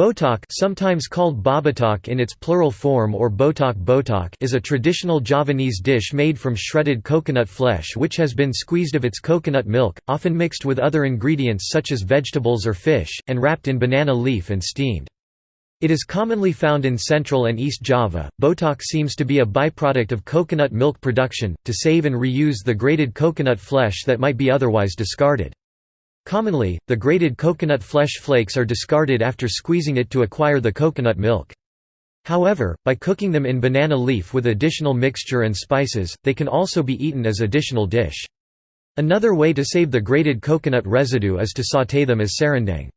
Botok sometimes called bobotok in its plural form or botok botok is a traditional Javanese dish made from shredded coconut flesh which has been squeezed of its coconut milk, often mixed with other ingredients such as vegetables or fish, and wrapped in banana leaf and steamed. It is commonly found in Central and East Java. Botok seems to be a byproduct of coconut milk production, to save and reuse the grated coconut flesh that might be otherwise discarded. Commonly, the grated coconut flesh flakes are discarded after squeezing it to acquire the coconut milk. However, by cooking them in banana leaf with additional mixture and spices, they can also be eaten as additional dish. Another way to save the grated coconut residue is to sauté them as serundeng.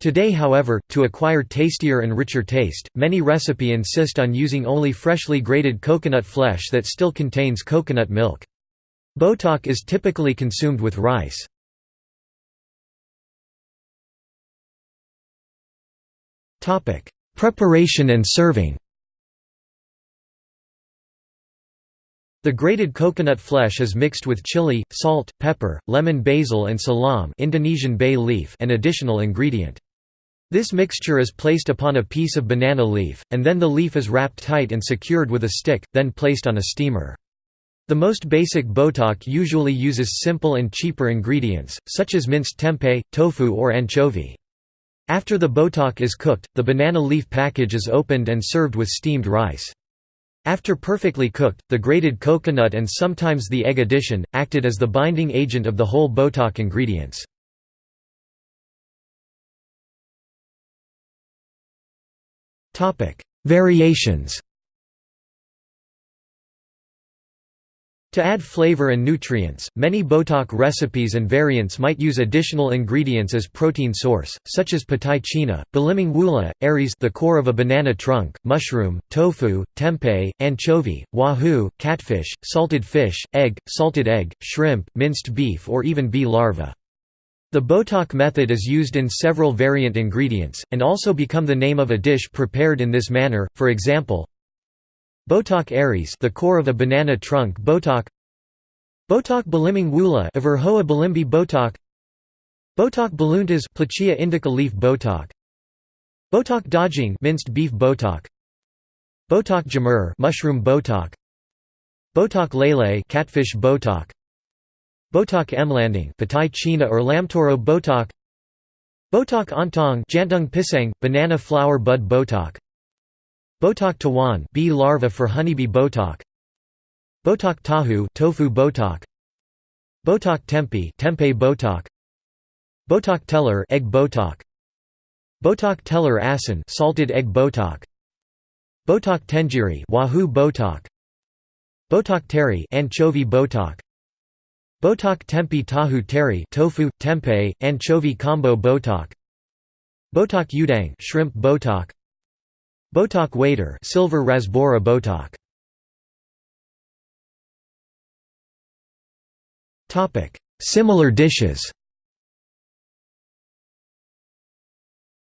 Today however, to acquire tastier and richer taste, many recipe insist on using only freshly grated coconut flesh that still contains coconut milk. Botok is typically consumed with rice. Preparation and serving The grated coconut flesh is mixed with chili, salt, pepper, lemon basil and salam Indonesian bay leaf and additional ingredient. This mixture is placed upon a piece of banana leaf, and then the leaf is wrapped tight and secured with a stick, then placed on a steamer. The most basic botok usually uses simple and cheaper ingredients, such as minced tempeh, tofu or anchovy. After the botok is cooked, the banana leaf package is opened and served with steamed rice. After perfectly cooked, the grated coconut and sometimes the egg addition, acted as the binding agent of the whole botok ingredients. Variations To add flavor and nutrients, many botok recipes and variants might use additional ingredients as protein source, such as petai cina, belimbing wuluh, ares the core of a banana trunk, mushroom, tofu, tempeh, anchovy, wahoo, catfish, salted fish, egg, salted egg, shrimp, minced beef or even bee larvae. The botok method is used in several variant ingredients, and also become the name of a dish prepared in this manner, for example, Botok ares the core of a banana trunk botok Botok belimbing wuluh Averrhoa bilimbi botok Botok beluntas Pluchea indica leaf botok Botok daging minced beef botok Botok jamur mushroom botok Botok lele catfish botok Botok emlanding petai cina or lamtoro botok Botok ontong jantung pisang banana flower bud botok Botok tawon bee larva for honeybee botok Botok tahu tofu botok Botok tempe tempeh botok Botok telur egg botok Botok telur asin salted egg botok Botok tengiri wahoo botok Botok teri anchovy botok Botok tempe tahu teri tofu tempeh anchovy combo botok Botok udang shrimp botok Botok wader silver rasbora botok Topic Similar dishes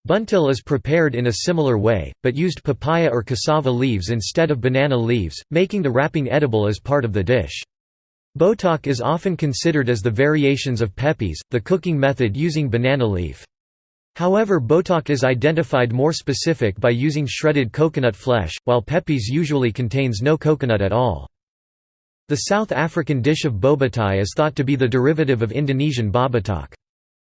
Buntil is prepared in a similar way, but used papaya or cassava leaves instead of banana leaves, making the wrapping edible as part of the dish. Botok is often considered as the variations of pepes, the cooking method using banana leaf. However botok is identified more specific by using shredded coconut flesh, while pepes usually contains no coconut at all. The South African dish of bobotie is thought to be the derivative of Indonesian bobotok.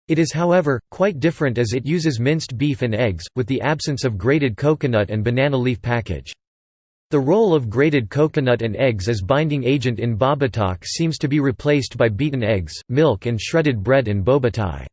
It is however, quite different as it uses minced beef and eggs, with the absence of grated coconut and banana leaf package. The role of grated coconut and eggs as binding agent in bobotok seems to be replaced by beaten eggs, milk and shredded bread in bobotie.